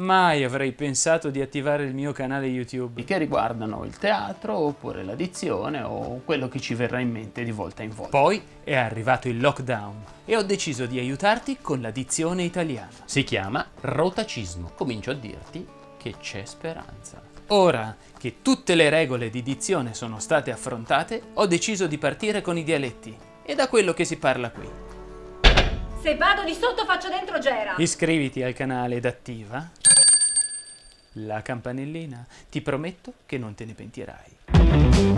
Mai avrei pensato di attivare il mio canale YouTube. che riguardano il teatro oppure la dizione o quello che ci verrà in mente di volta in volta. Poi è arrivato il lockdown e ho deciso di aiutarti con la dizione italiana. Si chiama rotacismo. Comincio a dirti che c'è speranza. Ora che tutte le regole di dizione sono state affrontate, ho deciso di partire con i dialetti e da quello che si parla qui. Se vado di sotto faccio dentro Gera. Iscriviti al canale ed attiva la campanellina. Ti prometto che non te ne pentirai.